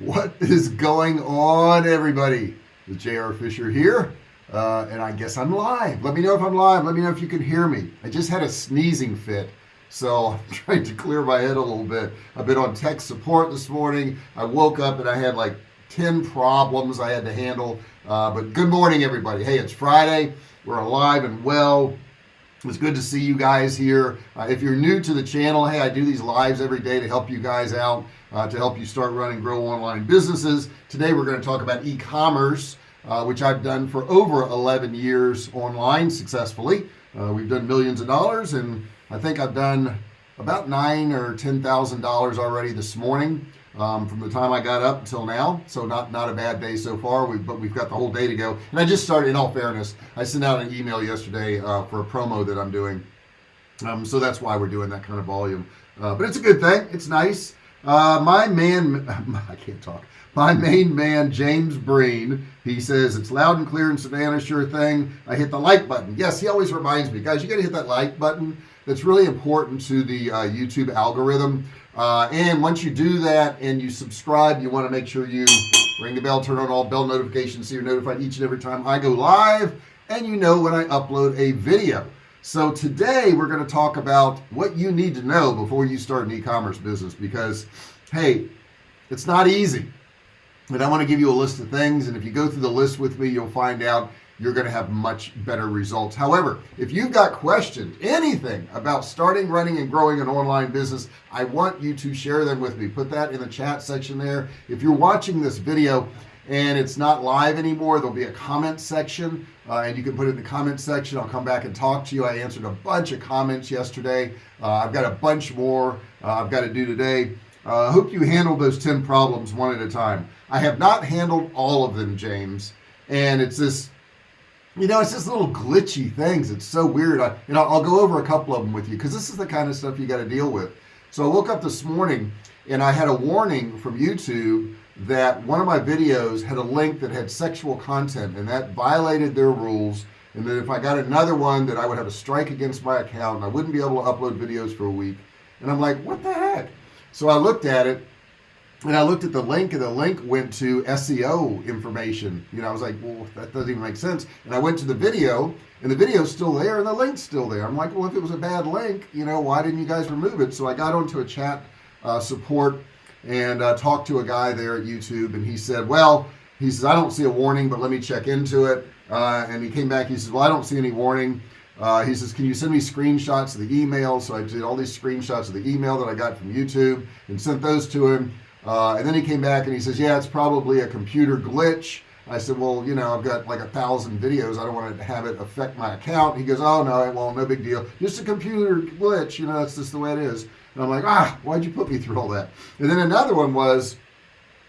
what is going on everybody? The JR Fisher here uh, and I guess I'm live. Let me know if I'm live. Let me know if you can hear me. I just had a sneezing fit so I'm trying to clear my head a little bit. I've been on tech support this morning. I woke up and I had like 10 problems I had to handle uh, but good morning everybody. Hey it's Friday. We're alive and well it's good to see you guys here. Uh, if you're new to the channel hey I do these lives every day to help you guys out uh, to help you start running grow online businesses. Today we're going to talk about e-commerce uh, which I've done for over 11 years online successfully. Uh, we've done millions of dollars and I think I've done about nine or ten thousand dollars already this morning um, from the time I got up until now so not not a bad day so far. We but we've got the whole day to go. And I just started in all fairness I sent out an email yesterday uh, for a promo that I'm doing. Um, so that's why we're doing that kind of volume. Uh, but it's a good thing. It's nice. Uh, my man I can't talk. My main man James Breen he says it's loud and clear in Savannah sure thing. I hit the like button. Yes he always reminds me guys you gotta hit that like button that's really important to the uh, YouTube algorithm. Uh, and once you do that and you subscribe you want to make sure you ring the bell turn on all bell notifications so you're notified each and every time I go live and you know when I upload a video. So today we're going to talk about what you need to know before you start an e-commerce business because hey it's not easy. And I want to give you a list of things and if you go through the list with me you'll find out you're going to have much better results. However if you've got questions anything about starting running and growing an online business I want you to share them with me. Put that in the chat section there. If you're watching this video and it's not live anymore there'll be a comment section uh, and you can put it in the comment section. I'll come back and talk to you. I answered a bunch of comments yesterday. Uh, I've got a bunch more uh, I've got to do today. Uh, hope you handled those 10 problems one at a time. I have not handled all of them James and it's this you know it's just little glitchy things. It's so weird. I, you know I'll go over a couple of them with you because this is the kind of stuff you got to deal with. So I woke up this morning and I had a warning from YouTube that one of my videos had a link that had sexual content and that violated their rules and that if I got another one that I would have a strike against my account and I wouldn't be able to upload videos for a week. And I'm like what the heck? So I looked at it and I looked at the link and the link went to SEO information. You know I was like well that doesn't even make sense. And I went to the video and the video's still there and the link's still there. I'm like well if it was a bad link you know why didn't you guys remove it? So I got onto a chat uh, support and uh, talked to a guy there at YouTube and he said well he says I don't see a warning but let me check into it. Uh, and he came back he says well I don't see any warning. Uh, he says can you send me screenshots of the email? So I did all these screenshots of the email that I got from YouTube and sent those to him uh, and then he came back and he says yeah it's probably a computer glitch. I said well you know I've got like a thousand videos. I don't want to have it affect my account. He goes oh no well no big deal. Just a computer glitch. You know that's just the way it is. And I'm like ah why'd you put me through all that? And then another one was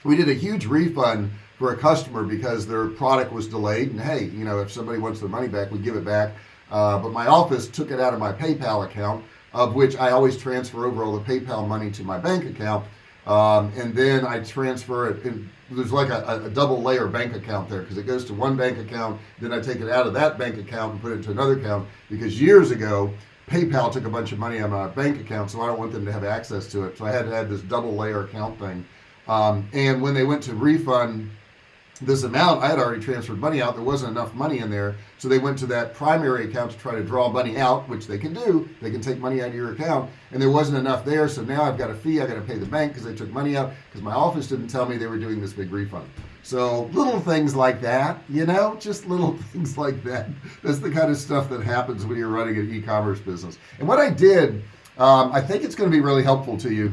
we did a huge refund for a customer because their product was delayed. And hey you know if somebody wants their money back we give it back. Uh, but my office took it out of my PayPal account of which I always transfer over all the PayPal money to my bank account um, and then I transfer it in, there's like a, a, double layer bank account there because it goes to one bank account then I take it out of that bank account and put it into another account because years ago PayPal took a bunch of money of my bank account so I don't want them to have access to it so I had to add this double layer account thing. Um, and when they went to refund this amount I had already transferred money out. There wasn't enough money in there. So they went to that primary account to try to draw money out which they can do. They can take money out of your account. And there wasn't enough there. So now I've got a fee. I got to pay the bank because they took money out because my office didn't tell me they were doing this big refund. So little things like that you know just little things like that. That's the kind of stuff that happens when you're running an e-commerce business. And what I did um, I think it's going to be really helpful to you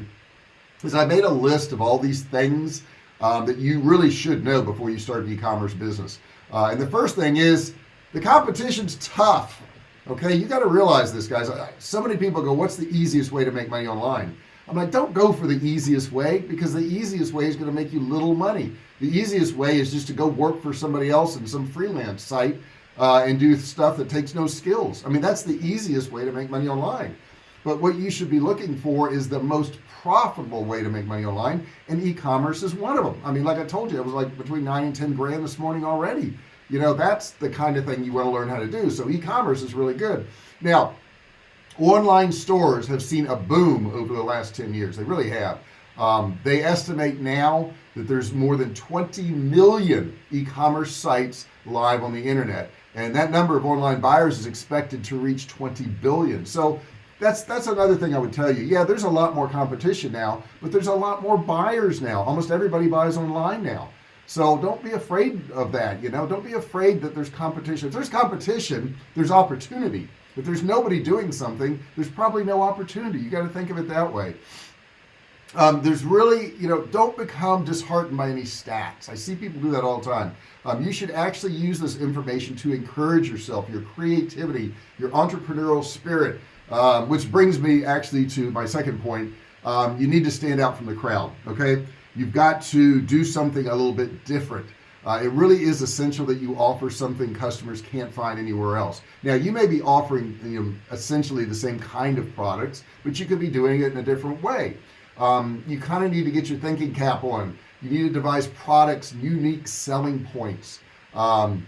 is I made a list of all these things um, that you really should know before you start an e-commerce business. Uh, and the first thing is the competition's tough okay? You got to realize this guys. So many people go what's the easiest way to make money online? I'm like don't go for the easiest way because the easiest way is going to make you little money. The easiest way is just to go work for somebody else in some freelance site uh, and do stuff that takes no skills. I mean that's the easiest way to make money online. But what you should be looking for is the most profitable way to make money online and e-commerce is one of them. I mean like I told you it was like between nine and ten grand this morning already. You know that's the kind of thing you want to learn how to do. So e-commerce is really good. Now online stores have seen a boom over the last 10 years. They really have. Um, they estimate now that there's more than 20 million e-commerce sites live on the internet and that number of online buyers is expected to reach 20 billion. So that's that's another thing I would tell you. Yeah there's a lot more competition now but there's a lot more buyers now. Almost everybody buys online now. So don't be afraid of that you know? Don't be afraid that there's competition. If there's competition there's opportunity. If there's nobody doing something there's probably no opportunity. You got to think of it that way. Um, there's really you know don't become disheartened by any stats. I see people do that all the time. Um, you should actually use this information to encourage yourself your creativity your entrepreneurial spirit um, which brings me actually to my second point. Um, you need to stand out from the crowd okay? You've got to do something a little bit different. Uh, it really is essential that you offer something customers can't find anywhere else. Now you may be offering you know essentially the same kind of products but you could be doing it in a different way. Um, you kind of need to get your thinking cap on. You need to devise products unique selling points. Um,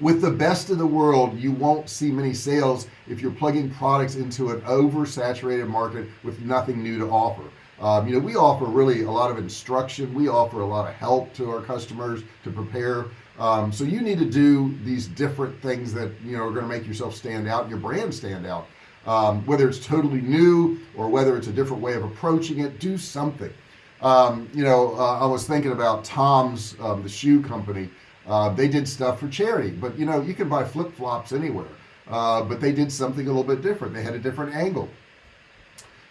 with the best of the world you won't see many sales if you're plugging products into an oversaturated market with nothing new to offer. Um, you know we offer really a lot of instruction. We offer a lot of help to our customers to prepare. Um, so you need to do these different things that you know are going to make yourself stand out your brand stand out. Um, whether it's totally new or whether it's a different way of approaching it do something. Um, you know uh, I was thinking about Tom's um, the shoe company uh, they did stuff for charity but you know you can buy flip-flops anywhere. Uh, but they did something a little bit different. They had a different angle.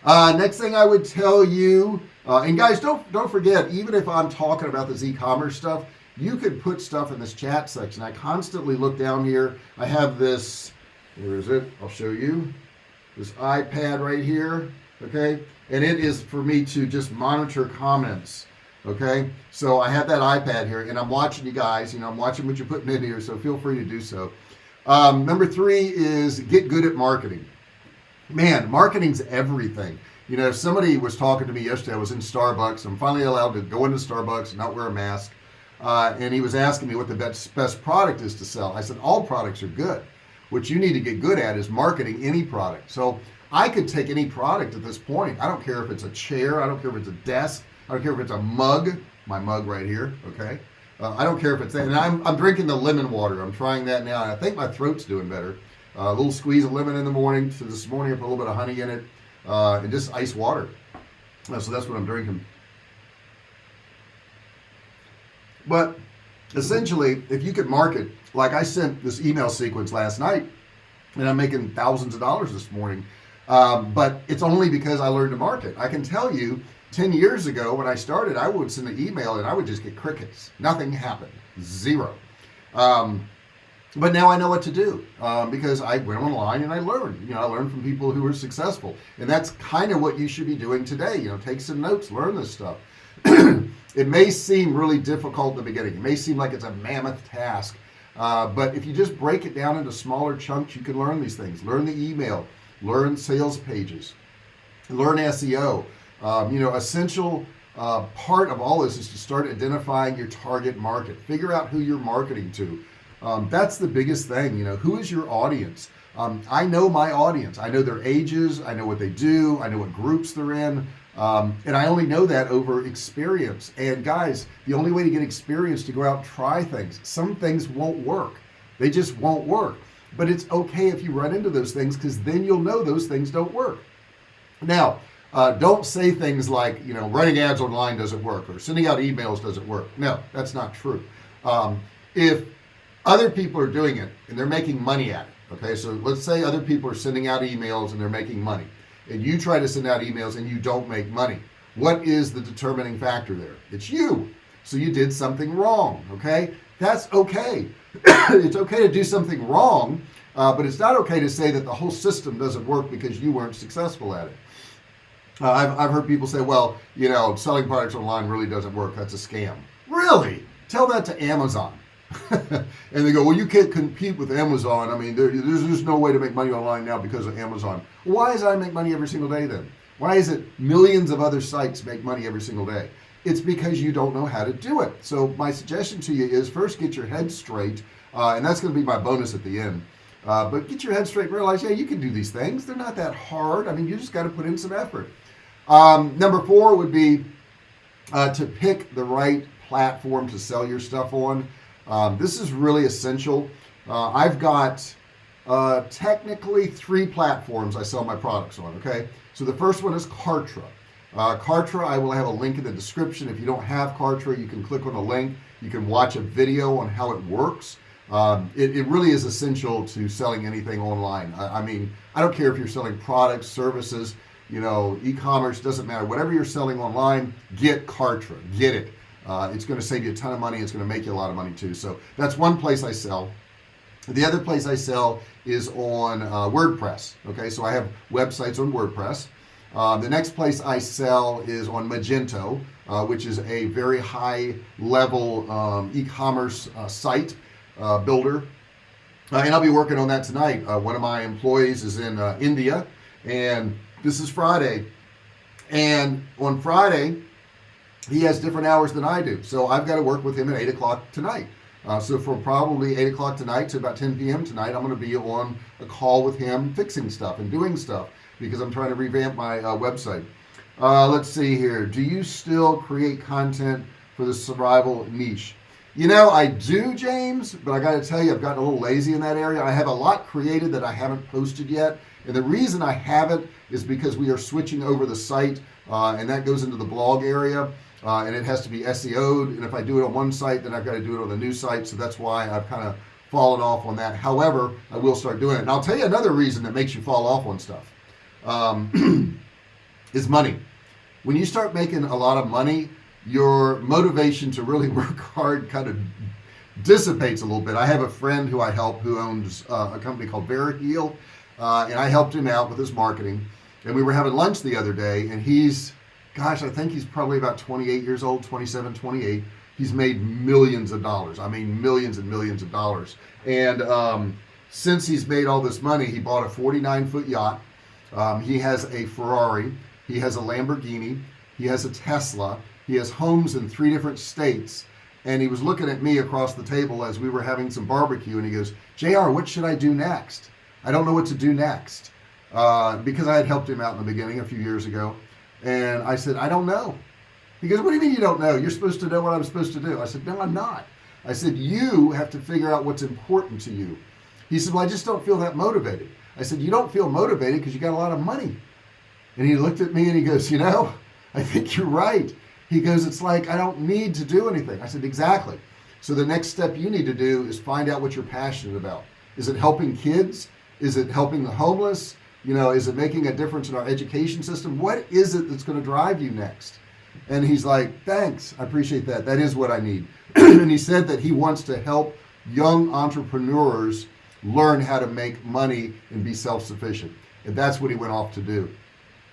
Uh, next thing I would tell you uh, and guys don't don't forget even if I'm talking about this e-commerce stuff you could put stuff in this chat section. I constantly look down here. I have this where is it? I'll show you. This iPad right here okay? And it is for me to just monitor comments okay? So I have that iPad here and I'm watching you guys you know I'm watching what you're putting in here so feel free to do so. Um, number three is get good at marketing. Man marketing's everything. You know somebody was talking to me yesterday I was in Starbucks I'm finally allowed to go into Starbucks and not wear a mask uh, and he was asking me what the best best product is to sell. I said all products are good. What you need to get good at is marketing any product. So I could take any product at this point. I don't care if it's a chair I don't care if it's a desk I don't care if it's a mug my mug right here okay? Uh, I don't care if it's that and I'm, I'm drinking the lemon water. I'm trying that now and I think my throat's doing better. Uh, a little squeeze of lemon in the morning so this morning I put a little bit of honey in it uh, and just ice water. Uh, so that's what I'm drinking. But essentially if you could market like I sent this email sequence last night and I'm making thousands of dollars this morning um, but it's only because I learned to market. I can tell you 10 years ago when I started I would send an email and I would just get crickets. Nothing happened. Zero. Um, but now I know what to do um, because I went online and I learned. You know I learned from people who were successful. And that's kind of what you should be doing today. You know take some notes learn this stuff. It may seem really difficult in the beginning. It may seem like it's a mammoth task uh, but if you just break it down into smaller chunks you can learn these things. Learn the email. Learn sales pages. Learn SEO um, you know essential uh, part of all this is to start identifying your target market. Figure out who you're marketing to. Um, that's the biggest thing you know. Who is your audience? Um, I know my audience. I know their ages. I know what they do. I know what groups they're in. Um, and I only know that over experience. And guys the only way to get experience to go out and try things some things won't work. They just won't work. But it's okay if you run into those things because then you'll know those things don't work. Now uh, don't say things like you know running ads online doesn't work or sending out emails doesn't work. No that's not true. Um, if other people are doing it and they're making money at it okay? So let's say other people are sending out emails and they're making money and you try to send out emails and you don't make money. What is the determining factor there? It's you. So you did something wrong okay? That's okay. It's okay to do something wrong uh, but it's not okay to say that the whole system doesn't work because you weren't successful at it uh, I've, I've heard people say well you know selling products online really doesn't work. That's a scam. Really? Tell that to Amazon. And they go well you can't compete with Amazon. I mean there, there's just no way to make money online now because of Amazon. Why does I make money every single day then? Why is it millions of other sites make money every single day? It's because you don't know how to do it. So my suggestion to you is first get your head straight uh, and that's going to be my bonus at the end. Uh, but get your head straight and realize yeah you can do these things. They're not that hard. I mean you just got to put in some effort um, number four would be uh, to pick the right platform to sell your stuff on. Um, this is really essential. Uh, I've got uh, technically three platforms I sell my products on okay? So the first one is Kartra. Uh, Kartra I will have a link in the description. If you don't have Kartra you can click on the link. You can watch a video on how it works. Um, it, it, really is essential to selling anything online. I, I, mean I don't care if you're selling products services you know e-commerce doesn't matter. Whatever you're selling online get Kartra get it. Uh, it's going to save you a ton of money it's going to make you a lot of money too. So that's one place I sell. The other place I sell is on uh, WordPress okay? So I have websites on WordPress. Uh, the next place I sell is on Magento uh, which is a very high level um, e-commerce uh, site uh, builder. And I'll be working on that tonight. One of my employees is in India and this is Friday. And on Friday he has different hours than I do. So I've got to work with him at 8 o'clock tonight. Uh, so from probably 8 o'clock tonight to about 10 p.m. tonight I'm going to be on a call with him fixing stuff and doing stuff because I'm trying to revamp my uh, website. Uh, let's see here. Do you still create content for the survival niche? You know I do James but I got to tell you I've gotten a little lazy in that area. I have a lot created that I haven't posted yet and the reason I haven't is because we are switching over the site uh, and that goes into the blog area uh, and it has to be SEO'd and if I do it on one site then I've got to do it on the new site so that's why I've kind of fallen off on that. However I will start doing it. And I'll tell you another reason that makes you fall off on stuff um, is money. When you start making a lot of money your motivation to really work hard kind of dissipates a little bit. I have a friend who I help who owns uh, a company called Veriheal uh, and I helped him out with his marketing. And we were having lunch the other day and he's gosh I think he's probably about 28 years old 27 28 he's made millions of dollars. I mean millions and millions of dollars. And um, since he's made all this money he bought a 49 foot yacht. Um, he has a Ferrari. He has a Lamborghini. He has a Tesla. He has homes in three different states. And he was looking at me across the table as we were having some barbecue and he goes JR what should I do next I don't know what to do next uh, because I had helped him out in the beginning a few years ago and I said I don't know. He goes what do you mean you don't know? You're supposed to know what I'm supposed to do. I said no I'm not. I said you have to figure out what's important to you. He said well I just don't feel that motivated. I said you don't feel motivated because you got a lot of money. And he looked at me and he goes you know I think you're right. He goes it's like I don't need to do anything. I said exactly. So the next step you need to do is find out what you're passionate about. Is it helping kids is it helping the homeless? You know is it making a difference in our education system? What is it that's going to drive you next? And he's like thanks I appreciate that. That is what I need. And he said that he wants to help young entrepreneurs learn how to make money and be self-sufficient. And that's what he went off to do.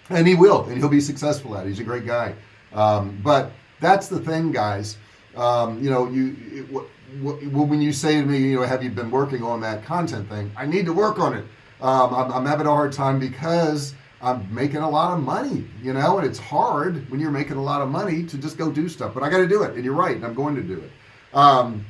And he will and he'll be successful at it. he's a great guy. Um, but that's the thing guys. Um, you know you it, when you say to me you know have you been working on that content thing? I need to work on it. Um, I'm, I'm, having a hard time because I'm making a lot of money you know and it's hard when you're making a lot of money to just go do stuff but I got to do it and you're right and I'm going to do it. Um,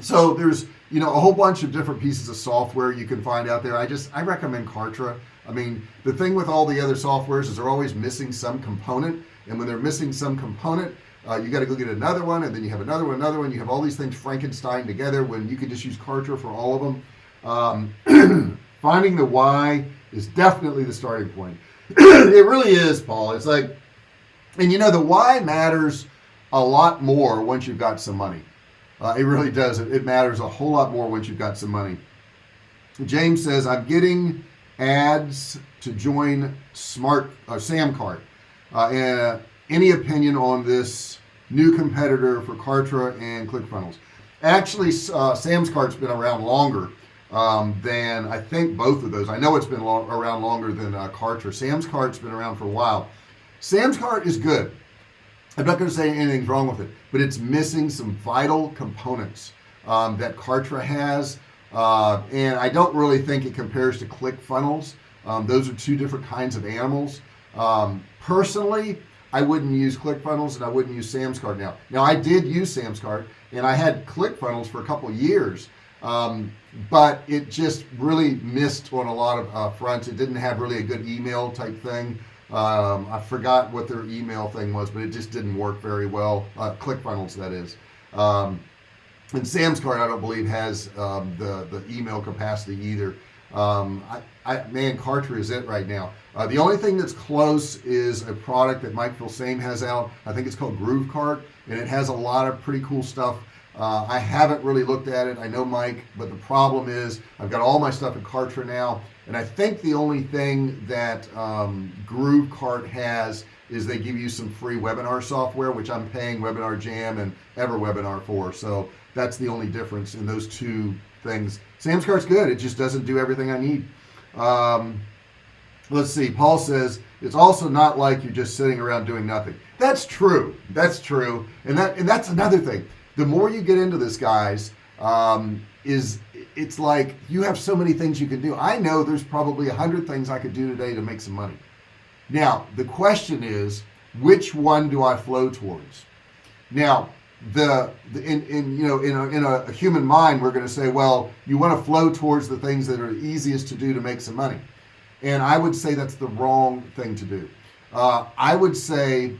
so there's you know a whole bunch of different pieces of software you can find out there. I just I recommend Kartra. I mean the thing with all the other softwares is they're always missing some component and when they're missing some component uh, you got to go get another one and then you have another one another one. You have all these things Frankenstein together when you could just use Kartra for all of them um, finding the why is definitely the starting point. It really is Paul. It's like and you know the why matters a lot more once you've got some money. Uh, it really does. It, it matters a whole lot more once you've got some money. James says I'm getting ads to join smart uh, Samcart. Uh, any opinion on this new competitor for Kartra and ClickFunnels. Actually uh, Samscart's been around longer um, than I think both of those. I know it's been long, around longer than uh, Kartra. Samscart's been around for a while. Sam's Cart is good. I'm not going to say anything's wrong with it but it's missing some vital components um, that Kartra has uh, and I don't really think it compares to ClickFunnels. Um, those are two different kinds of animals. Um, personally I wouldn't use ClickFunnels and I wouldn't use Sam's cart now. Now I did use Sam's cart and I had ClickFunnels for a couple years um, but it just really missed on a lot of uh, fronts. It didn't have really a good email type thing. Um, I forgot what their email thing was but it just didn't work very well uh, ClickFunnels that is. Um, and Sam's cart I don't believe has um, the the email capacity either. Um, I, I man Kartra is it right now uh, the only thing that's close is a product that Mike Filsaime has out. I think it's called GrooveCart and it has a lot of pretty cool stuff. Uh, I haven't really looked at it. I know Mike but the problem is I've got all my stuff in Kartra now and I think the only thing that um, GrooveCart has is they give you some free webinar software which I'm paying Webinar Jam and EverWebinar for. So that's the only difference in those two things. Sam's cart's good. It just doesn't do everything I need. Um, let's see Paul says it's also not like you're just sitting around doing nothing. That's true that's true and that and that's another thing. The more you get into this guys um, is it's like you have so many things you can do. I know there's probably a hundred things I could do today to make some money. Now the question is which one do I flow towards? Now the, the in, in you know in a, in a, a human mind we're going to say well you want to flow towards the things that are easiest to do to make some money and I would say that's the wrong thing to do. Uh, I would say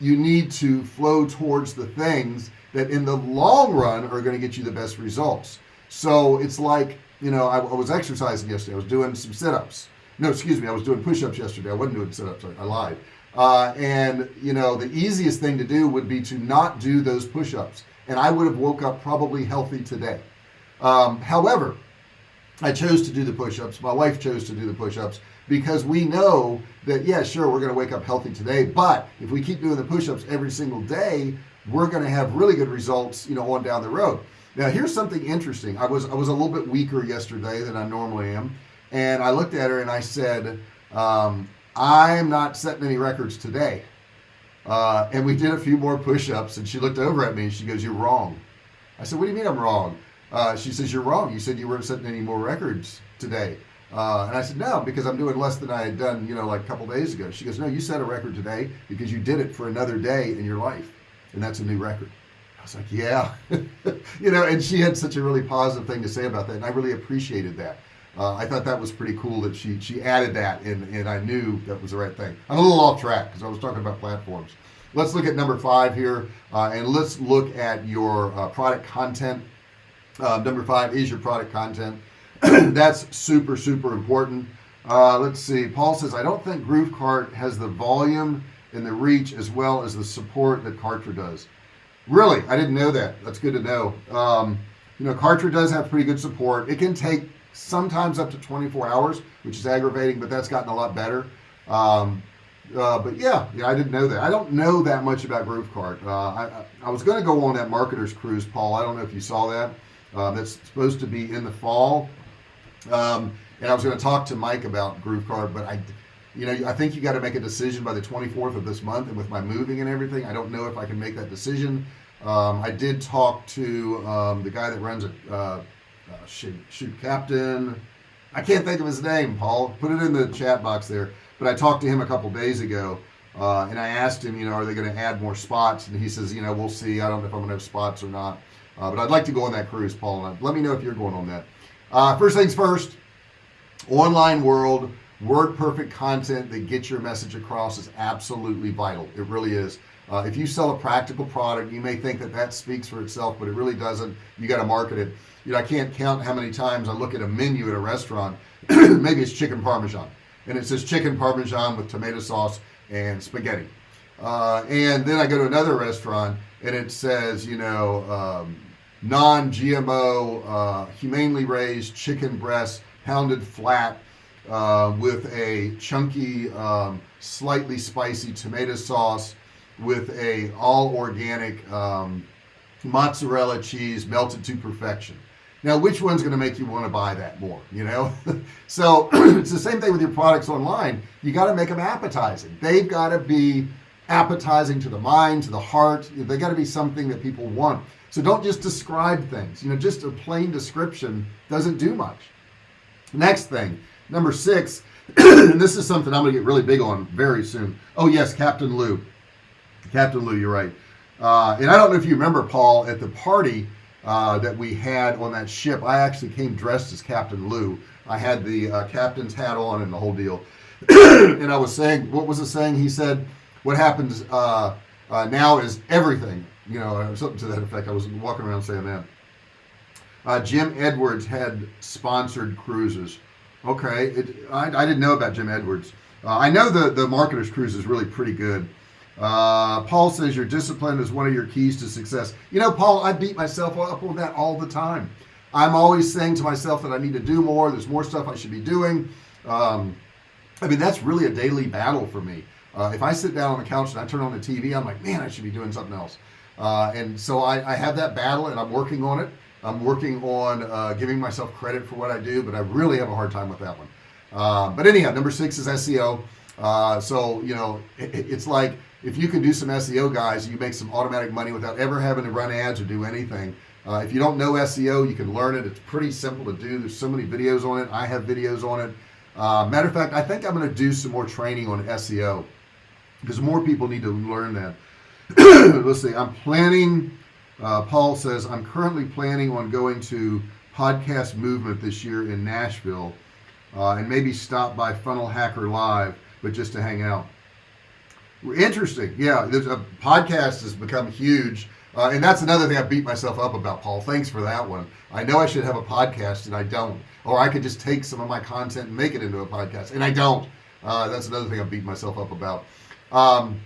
you need to flow towards the things that in the long run are going to get you the best results. So it's like you know I, I was exercising yesterday. I was doing some sit-ups. No excuse me I was doing push-ups yesterday. I wasn't doing sit-ups I, I lied. Uh, and you know the easiest thing to do would be to not do those push-ups. And I would have woke up probably healthy today. Um, however I chose to do the push-ups. My wife chose to do the push-ups because we know that yeah sure we're gonna wake up healthy today but if we keep doing the push-ups every single day we're gonna have really good results you know on down the road. Now here's something interesting. I was I was a little bit weaker yesterday than I normally am and I looked at her and I said um, I'm not setting any records today. Uh, and we did a few more push-ups and she looked over at me and she goes you're wrong. I said what do you mean I'm wrong uh, she says you're wrong. You said you weren't setting any more records today. Uh, and I said no because I'm doing less than I had done you know like a couple days ago. She goes no you set a record today because you did it for another day in your life and that's a new record. I was like yeah. You know and she had such a really positive thing to say about that and I really appreciated that. Uh, I thought that was pretty cool that she she added that and, and I knew that was the right thing. I'm a little off track because I was talking about platforms. Let's look at number five here uh, and let's look at your uh, product content uh, number five is your product content. That's super super important. Uh, let's see. Paul says I don't think GrooveCart has the volume and the reach as well as the support that Kartra does. Really? I didn't know that. That's good to know. Um, you know Kartra does have pretty good support. It can take sometimes up to 24 hours which is aggravating but that's gotten a lot better. Um, uh, but yeah yeah I didn't know that. I don't know that much about GrooveCart uh, I, I, was gonna go on that marketers cruise Paul. I don't know if you saw that uh, that's supposed to be in the fall. Um, and I was going to talk to Mike about GrooveCart but I you know I think you got to make a decision by the 24th of this month and with my moving and everything. I don't know if I can make that decision. Um, I did talk to um, the guy that runs it uh, uh, shoot, shoot captain. I can't think of his name Paul. Put it in the chat box there. But I talked to him a couple days ago uh, and I asked him you know are they going to add more spots? And he says you know we'll see. I don't know if I'm gonna have spots or not uh, but I'd like to go on that cruise Paul and let me know if you're going on that. Uh, first things first online world word perfect content that gets your message across is absolutely vital. It really is. Uh, if you sell a practical product you may think that that speaks for itself but it really doesn't. You got to market it. You know I can't count how many times I look at a menu at a restaurant maybe it's chicken parmesan and it says chicken parmesan with tomato sauce and spaghetti uh, and then I go to another restaurant and it says you know um, non-GMO uh, humanely raised chicken breast pounded flat uh, with a chunky um, slightly spicy tomato sauce with a all organic um, mozzarella cheese melted to perfection. Now which one's going to make you want to buy that more you know? So it's the same thing with your products online. You got to make them appetizing. They've got to be appetizing to the mind to the heart. They got to be something that people want. So don't just describe things you know just a plain description doesn't do much. Next thing number six and this is something I'm gonna get really big on very soon. Oh yes Captain Lou. Captain Lou you're right. Uh, and I don't know if you remember Paul at the party uh, that we had on that ship I actually came dressed as Captain Lou. I had the uh, captain's hat on and the whole deal. And I was saying what was the saying he said what happens uh, uh, now is everything you know something to that effect. I was walking around saying that. Uh, Jim Edwards had sponsored cruises. Okay it, I, I, didn't know about Jim Edwards. Uh, I know the the marketers cruise is really pretty good. Uh, Paul says your discipline is one of your keys to success. You know Paul I beat myself up on that all the time. I'm always saying to myself that I need to do more. There's more stuff I should be doing. Um, I mean that's really a daily battle for me uh, if I sit down on the couch and I turn on the TV I'm like man I should be doing something else. Uh, and so I, I, have that battle and I'm working on it. I'm working on uh, giving myself credit for what I do but I really have a hard time with that one. Uh, but anyhow number six is SEO uh, so you know it, it's like if you can do some SEO guys you make some automatic money without ever having to run ads or do anything. Uh, if you don't know SEO you can learn it. It's pretty simple to do. There's so many videos on it. I have videos on it. Uh, matter of fact I think I'm going to do some more training on SEO because more people need to learn that. Let's see I'm planning uh, Paul says I'm currently planning on going to podcast movement this year in Nashville uh, and maybe stop by funnel hacker live but just to hang out. Interesting yeah there's a podcast has become huge uh, and that's another thing I beat myself up about Paul thanks for that one. I know I should have a podcast and I don't or I could just take some of my content and make it into a podcast and I don't. Uh, that's another thing I beat myself up about um,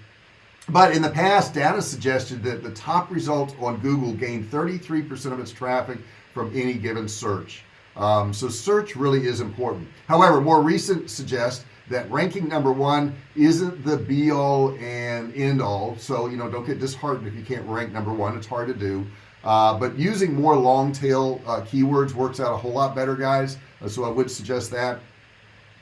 but in the past data suggested that the top results on Google gained 33% of its traffic from any given search. Um, so search really is important. However more recent suggest that ranking number one isn't the be all and end all so you know don't get disheartened if you can't rank number one. It's hard to do. Uh, but using more long tail uh, keywords works out a whole lot better guys. Uh, so I would suggest that.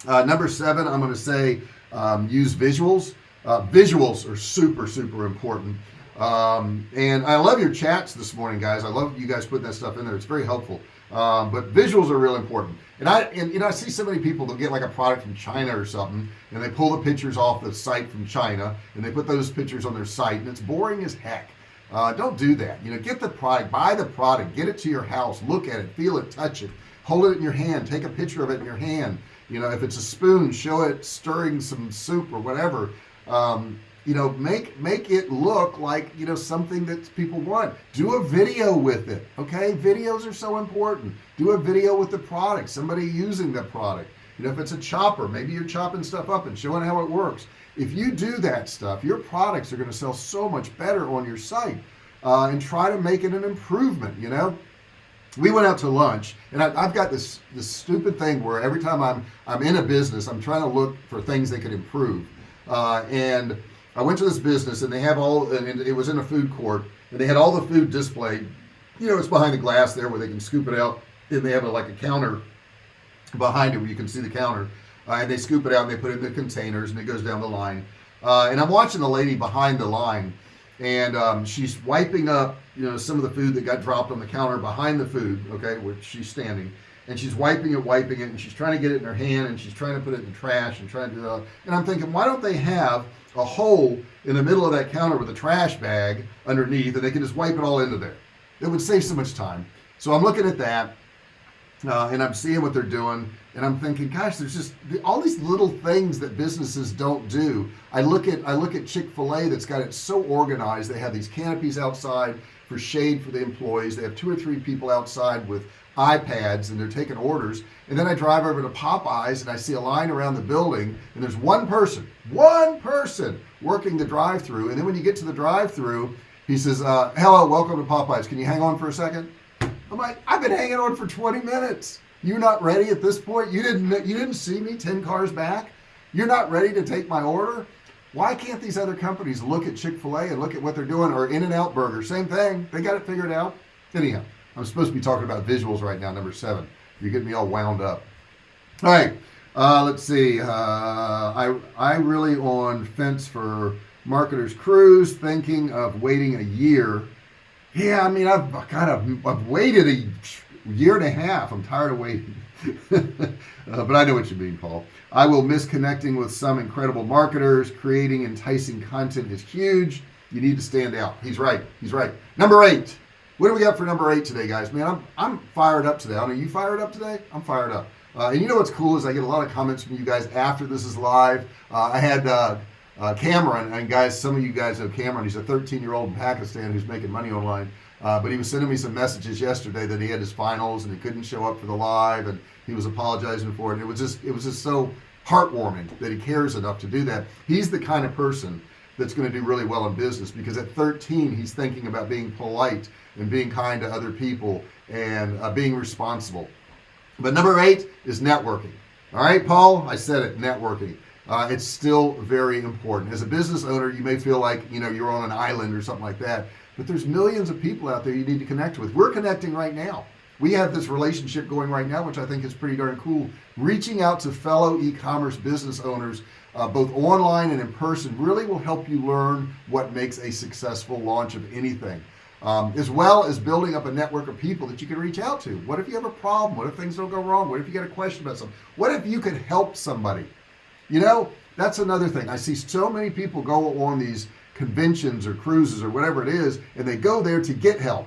Uh, number seven I'm going to say um, use visuals uh, visuals are super super important. Um, and I love your chats this morning guys. I love you guys putting that stuff in there. It's very helpful. Um, but visuals are real important. And I and you know I see so many people they'll get like a product from China or something and they pull the pictures off the site from China and they put those pictures on their site and it's boring as heck. Uh, don't do that. You know get the product buy the product get it to your house look at it feel it touch it hold it in your hand take a picture of it in your hand. You know if it's a spoon show it stirring some soup or whatever um, you know make make it look like you know something that people want. Do a video with it okay? Videos are so important. Do a video with the product somebody using the product. You know if it's a chopper maybe you're chopping stuff up and showing how it works. If you do that stuff your products are going to sell so much better on your site uh, and try to make it an improvement you know? We went out to lunch and I, have got this this stupid thing where every time I'm I'm in a business I'm trying to look for things that could improve uh, and I went to this business and they have all and it was in a food court and they had all the food displayed. You know it's behind the glass there where they can scoop it out and they have a, like a counter behind it where you can see the counter. Uh, and they scoop it out and they put it in the containers and it goes down the line. Uh, and I'm watching the lady behind the line and um, she's wiping up you know some of the food that got dropped on the counter behind the food okay where she's standing and she's wiping it wiping it and she's trying to get it in her hand and she's trying to put it in the trash and trying to do that and I'm thinking why don't they have a hole in the middle of that counter with a trash bag underneath and they can just wipe it all into there? It would save so much time. So I'm looking at that uh, and I'm seeing what they're doing and I'm thinking gosh there's just all these little things that businesses don't do. I look at I look at Chick-fil-A that's got it so organized. They have these canopies outside for shade for the employees. They have two or three people outside with iPads and they're taking orders and then I drive over to Popeyes and I see a line around the building and there's one person one person working the drive-through and then when you get to the drive-through he says uh, hello welcome to Popeyes. Can you hang on for a second? I'm like I've been hanging on for 20 minutes. You're not ready at this point? You didn't you didn't see me 10 cars back? You're not ready to take my order? Why can't these other companies look at Chick-fil-A and look at what they're doing or In-N-Out Burger? Same thing. They got it figured out. Anyhow I'm supposed to be talking about visuals right now number seven. You're getting me all wound up. All right uh, let's see uh, I I really on fence for marketers cruise thinking of waiting a year. Yeah I mean I've kind of I've waited a year and a half. I'm tired of waiting. Uh, but I know what you mean Paul. I will miss connecting with some incredible marketers. Creating enticing content is huge. You need to stand out. He's right. He's right. Number eight what do we got for number eight today guys? Man I'm, I'm fired up today. I mean you fired up today? I'm fired up. Uh, and you know what's cool is I get a lot of comments from you guys after this is live. Uh, I had uh, uh, Cameron and guys some of you guys know Cameron. He's a 13 year old in Pakistan who's making money online. Uh, but he was sending me some messages yesterday that he had his finals and he couldn't show up for the live and he was apologizing for it. And it was just it was just so heartwarming that he cares enough to do that. He's the kind of person that's going to do really well in business because at 13 he's thinking about being polite and being kind to other people and uh, being responsible. But number eight is networking. All right Paul I said it networking. Uh, it's still very important. As a business owner you may feel like you know you're on an island or something like that but there's millions of people out there you need to connect with. We're connecting right now. We have this relationship going right now which I think is pretty darn cool. Reaching out to fellow e-commerce business owners uh, both online and in person really will help you learn what makes a successful launch of anything um, as well as building up a network of people that you can reach out to. What if you have a problem? What if things don't go wrong? What if you get a question about something? What if you could help somebody? You know that's another thing. I see so many people go on these conventions or cruises or whatever it is and they go there to get help.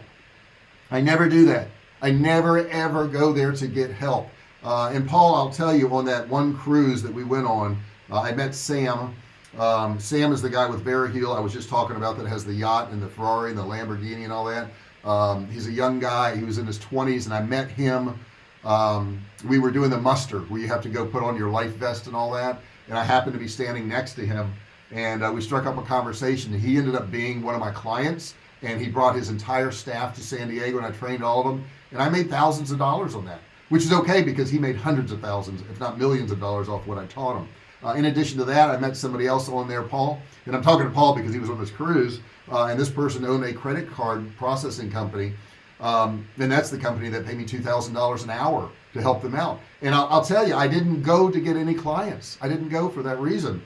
I never do that. I never ever go there to get help. Uh, and Paul I'll tell you on that one cruise that we went on uh, I met Sam. Um, Sam is the guy with Very I was just talking about that has the yacht and the Ferrari and the Lamborghini and all that. Um, he's a young guy. He was in his 20s and I met him. Um, we were doing the muster where you have to go put on your life vest and all that and I happened to be standing next to him and uh, we struck up a conversation. He ended up being one of my clients and he brought his entire staff to San Diego and I trained all of them and I made thousands of dollars on that which is okay because he made hundreds of thousands if not millions of dollars off what I taught him uh, in addition to that I met somebody else on there Paul and I'm talking to Paul because he was on this cruise uh, and this person owned a credit card processing company um, and that's the company that paid me $2,000 an hour to help them out. And I'll, I'll tell you I didn't go to get any clients. I didn't go for that reason.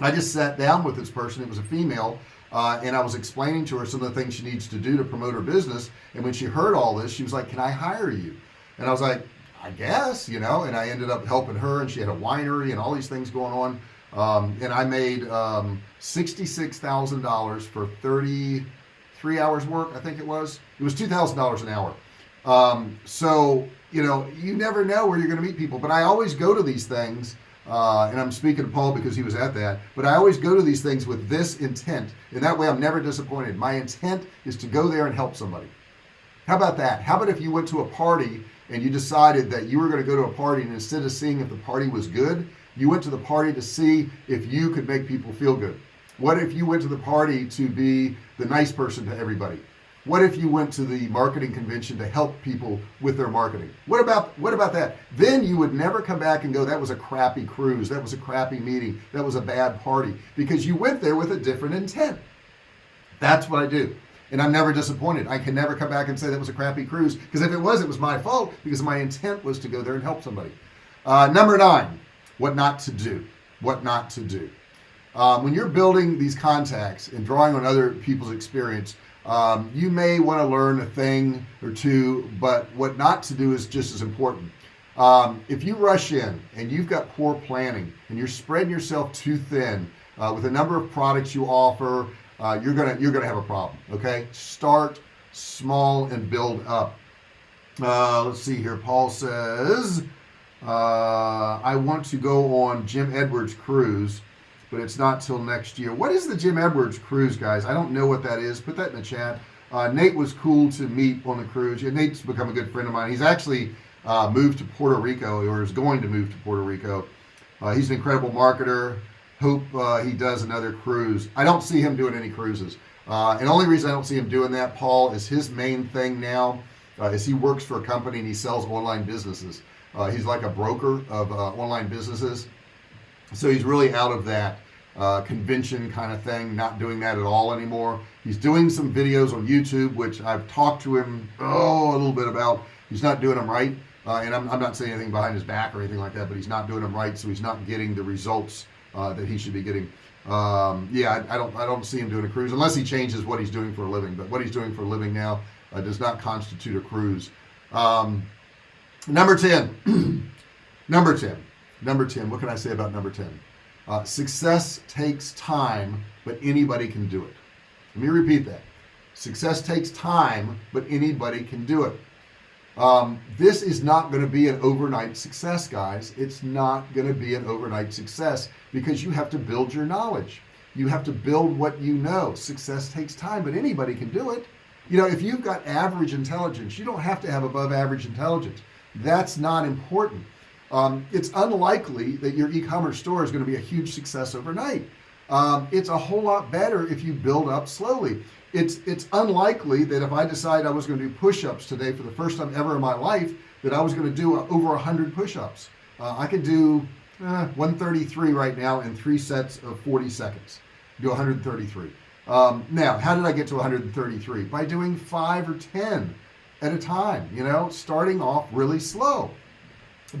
I just sat down with this person. It was a female uh, and I was explaining to her some of the things she needs to do to promote her business. And when she heard all this she was like can I hire you? And I was like I guess you know and I ended up helping her and she had a winery and all these things going on. Um, and I made um, $66,000 for 33 hours work I think it was. It was $2,000 an hour. Um, so you know you never know where you're gonna meet people but I always go to these things uh, and I'm speaking to Paul because he was at that but I always go to these things with this intent and that way I'm never disappointed. My intent is to go there and help somebody. How about that? How about if you went to a party and you decided that you were going to go to a party and instead of seeing if the party was good you went to the party to see if you could make people feel good. What if you went to the party to be the nice person to everybody? What if you went to the marketing convention to help people with their marketing? What about what about that? Then you would never come back and go that was a crappy cruise. That was a crappy meeting. That was a bad party. Because you went there with a different intent. That's what I do and I'm never disappointed. I can never come back and say that was a crappy cruise because if it was it was my fault because my intent was to go there and help somebody. Uh, number nine what not to do. What not to do. Um, when you're building these contacts and drawing on other people's experience um, you may want to learn a thing or two but what not to do is just as important. Um, if you rush in and you've got poor planning and you're spreading yourself too thin uh, with a number of products you offer uh, you're gonna you're gonna have a problem okay? Start small and build up. Uh, let's see here. Paul says uh, I want to go on Jim Edwards cruise but it's not till next year. What is the Jim Edwards cruise guys? I don't know what that is. Put that in the chat. Uh, Nate was cool to meet on the cruise yeah, Nate's become a good friend of mine. He's actually uh, moved to Puerto Rico or is going to move to Puerto Rico. Uh, he's an incredible marketer hope uh, he does another cruise. I don't see him doing any cruises. Uh, and only reason I don't see him doing that Paul is his main thing now uh, is he works for a company and he sells online businesses. Uh, he's like a broker of uh, online businesses. So he's really out of that uh, convention kind of thing not doing that at all anymore. He's doing some videos on YouTube which I've talked to him oh a little bit about. He's not doing them right and I'm, I'm, not saying anything behind his back or anything like that but he's not doing them right so he's not getting the results uh, that he should be getting. Um, yeah I, I, don't I don't see him doing a cruise unless he changes what he's doing for a living but what he's doing for a living now uh, does not constitute a cruise. Um, number 10 number 10 number 10 what can I say about number 10 uh, success takes time but anybody can do it. Let me repeat that. Success takes time but anybody can do it um, this is not going to be an overnight success guys. It's not going to be an overnight success because you have to build your knowledge. You have to build what you know. Success takes time but anybody can do it. You know if you've got average intelligence you don't have to have above average intelligence. That's not important. Um, it's unlikely that your e-commerce store is going to be a huge success overnight. Um, it's a whole lot better if you build up slowly it's it's unlikely that if I decide I was going to do push-ups today for the first time ever in my life that I was going to do over a hundred push-ups. Uh, I could do uh, 133 right now in three sets of 40 seconds. Do 133 um, now how did I get to 133 by doing five or ten at a time you know starting off really slow.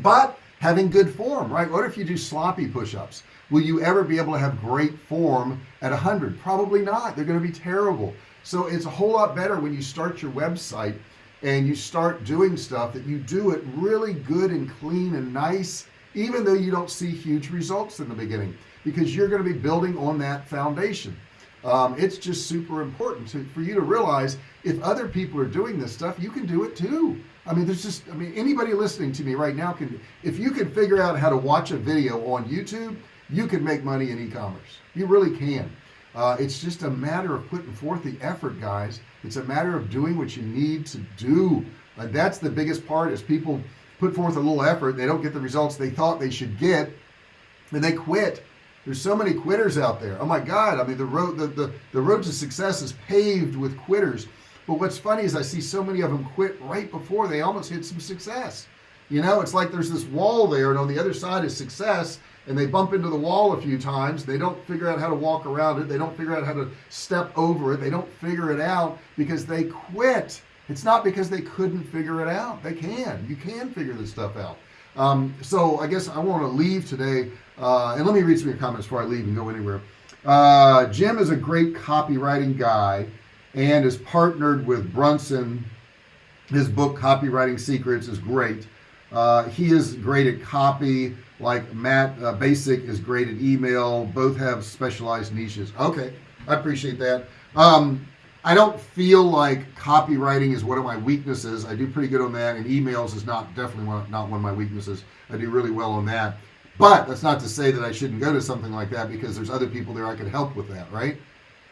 But having good form right? What if you do sloppy push-ups? Will you ever be able to have great form at 100 probably not. They're going to be terrible. So it's a whole lot better when you start your website and you start doing stuff that you do it really good and clean and nice even though you don't see huge results in the beginning because you're going to be building on that foundation. Um, it's just super important to, for you to realize if other people are doing this stuff you can do it too. I mean there's just I mean anybody listening to me right now can if you can figure out how to watch a video on YouTube you can make money in e-commerce. You really can. Uh, it's just a matter of putting forth the effort guys. It's a matter of doing what you need to do. Uh, that's the biggest part is people put forth a little effort they don't get the results they thought they should get and they quit. There's so many quitters out there. Oh my god I mean the road the, the the road to success is paved with quitters. But what's funny is I see so many of them quit right before they almost hit some success. You know it's like there's this wall there and on the other side is success and they bump into the wall a few times. They don't figure out how to walk around it. They don't figure out how to step over it. They don't figure it out because they quit. It's not because they couldn't figure it out. They can. You can figure this stuff out. Um, so I guess I want to leave today uh, and let me read some of your comments before I leave and go anywhere. Uh, Jim is a great copywriting guy and is partnered with Brunson. His book copywriting secrets is great. Uh, he is great at copy like Matt uh, Basic is great at email. Both have specialized niches. Okay I appreciate that. Um, I don't feel like copywriting is one of my weaknesses. I do pretty good on that and emails is not definitely one, not one of my weaknesses. I do really well on that. But that's not to say that I shouldn't go to something like that because there's other people there I could help with that right?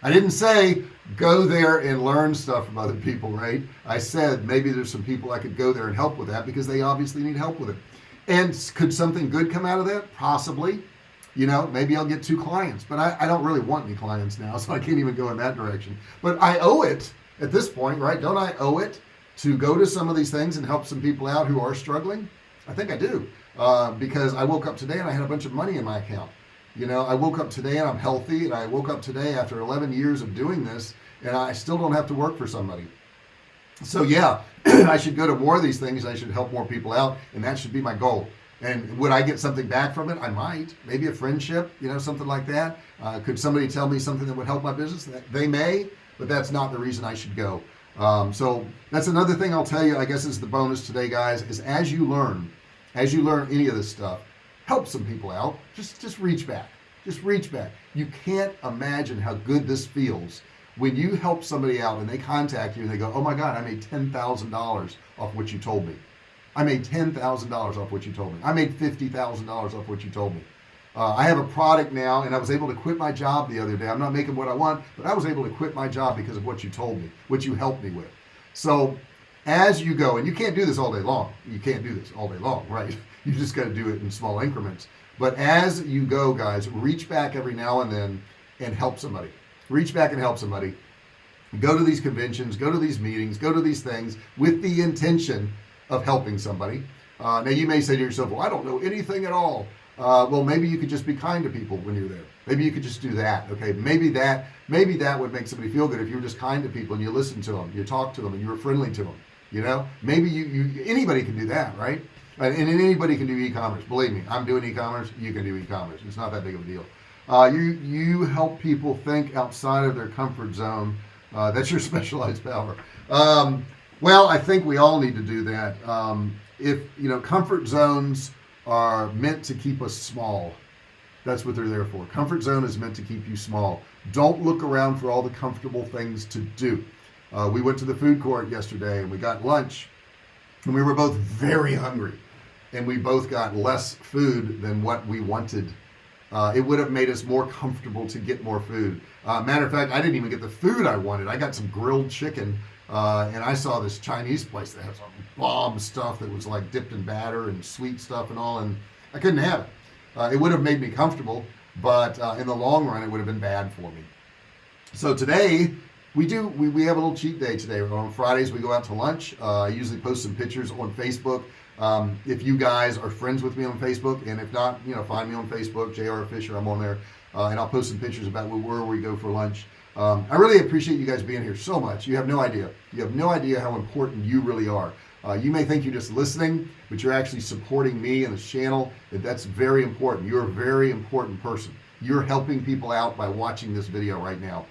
I didn't say go there and learn stuff from other people right? I said maybe there's some people I could go there and help with that because they obviously need help with it and could something good come out of that? Possibly. You know maybe I'll get two clients but I, I don't really want any clients now so I can't even go in that direction. But I owe it at this point right don't I owe it to go to some of these things and help some people out who are struggling? I think I do. Uh, because I woke up today and I had a bunch of money in my account. You know I woke up today and I'm healthy and I woke up today after 11 years of doing this and I still don't have to work for somebody so yeah I should go to more of these things I should help more people out and that should be my goal. And would I get something back from it? I might. Maybe a friendship you know something like that. Uh, could somebody tell me something that would help my business? They may but that's not the reason I should go. Um, so that's another thing I'll tell you I guess is the bonus today guys is as you learn as you learn any of this stuff help some people out. Just just reach back. Just reach back. You can't imagine how good this feels when you help somebody out and they contact you and they go oh my god I made ten thousand dollars off what you told me. I made ten thousand dollars off what you told me. I made fifty thousand dollars off what you told me. Uh, I have a product now and I was able to quit my job the other day. I'm not making what I want but I was able to quit my job because of what you told me what you helped me with. So as you go and you can't do this all day long. You can't do this all day long right? You just got to do it in small increments. But as you go guys reach back every now and then and help somebody reach back and help somebody. Go to these conventions go to these meetings go to these things with the intention of helping somebody. Uh, now you may say to yourself well I don't know anything at all. Uh, well maybe you could just be kind to people when you're there. Maybe you could just do that okay? Maybe that maybe that would make somebody feel good if you were just kind to people and you listen to them you talk to them and you were friendly to them you know? Maybe you, you anybody can do that right? And, and anybody can do e-commerce. Believe me I'm doing e-commerce you can do e-commerce. It's not that big of a deal uh, you you help people think outside of their comfort zone. Uh, that's your specialized power. Um, well I think we all need to do that. Um, if you know comfort zones are meant to keep us small that's what they're there for. Comfort zone is meant to keep you small. Don't look around for all the comfortable things to do. Uh, we went to the food court yesterday and we got lunch and we were both very hungry and we both got less food than what we wanted uh, it would have made us more comfortable to get more food. Uh, matter of fact I didn't even get the food I wanted. I got some grilled chicken uh, and I saw this Chinese place that has some bomb stuff that was like dipped in batter and sweet stuff and all and I couldn't have it. Uh, it would have made me comfortable but uh, in the long run it would have been bad for me. So today we do we, we have a little cheat day today. On Fridays we go out to lunch. Uh, I usually post some pictures on Facebook um, if you guys are friends with me on Facebook and if not you know find me on Facebook JR Fisher I'm on there. Uh, and I'll post some pictures about where we go for lunch. Um, I really appreciate you guys being here so much. You have no idea. You have no idea how important you really are. Uh, you may think you're just listening but you're actually supporting me and this channel that's very important. You're a very important person. You're helping people out by watching this video right now.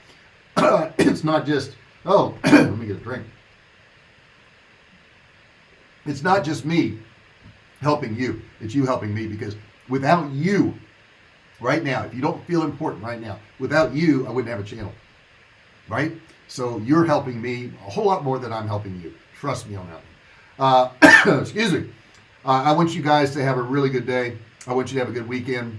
It's not just oh let me get a drink it's not just me helping you it's you helping me because without you right now if you don't feel important right now without you I wouldn't have a channel right? So you're helping me a whole lot more than I'm helping you trust me on that uh, excuse me. Uh, I want you guys to have a really good day. I want you to have a good weekend.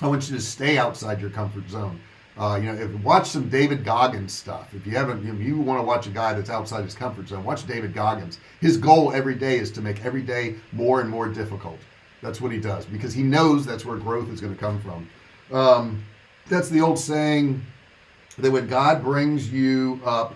I want you to stay outside your comfort zone uh, you know if watch some David Goggins stuff. If you haven't you, you want to watch a guy that's outside his comfort zone watch David Goggins. His goal every day is to make every day more and more difficult. That's what he does because he knows that's where growth is going to come from. Um, that's the old saying that when God brings you up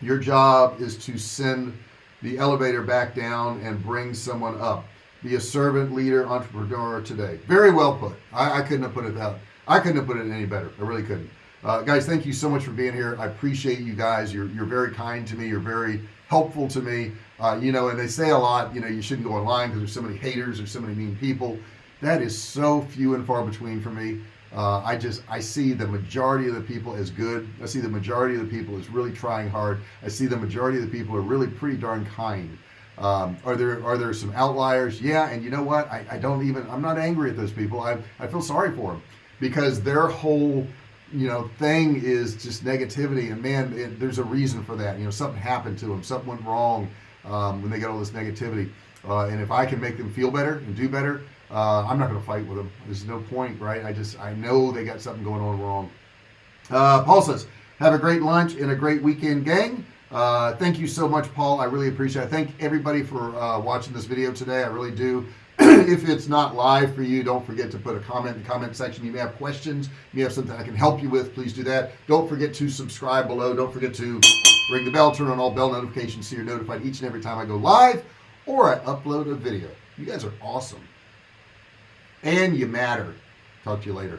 your job is to send the elevator back down and bring someone up. Be a servant leader entrepreneur today. Very well put. I, I couldn't have put it that I couldn't have put it any better. I really couldn't. Uh, guys thank you so much for being here. I appreciate you guys. You're, you're very kind to me. You're very helpful to me. Uh, you know and they say a lot you know you shouldn't go online because there's so many haters there's so many mean people. That is so few and far between for me. Uh, I just I see the majority of the people as good. I see the majority of the people is really trying hard. I see the majority of the people are really pretty darn kind. Um, are there are there some outliers? Yeah and you know what? I, I don't even I'm not angry at those people. I, I feel sorry for them because their whole you know thing is just negativity. And man it, there's a reason for that. You know something happened to them. Something went wrong um, when they got all this negativity. Uh, and if I can make them feel better and do better uh, I'm not going to fight with them. There's no point right? I just I know they got something going on wrong. Uh, Paul says have a great lunch and a great weekend gang. Uh, thank you so much Paul. I really appreciate it. I thank everybody for uh, watching this video today. I really do if it's not live for you don't forget to put a comment in the comment section. You may have questions. You may have something I can help you with please do that. Don't forget to subscribe below. Don't forget to ring the bell turn on all bell notifications so you're notified each and every time I go live or I upload a video. You guys are awesome. And you matter. Talk to you later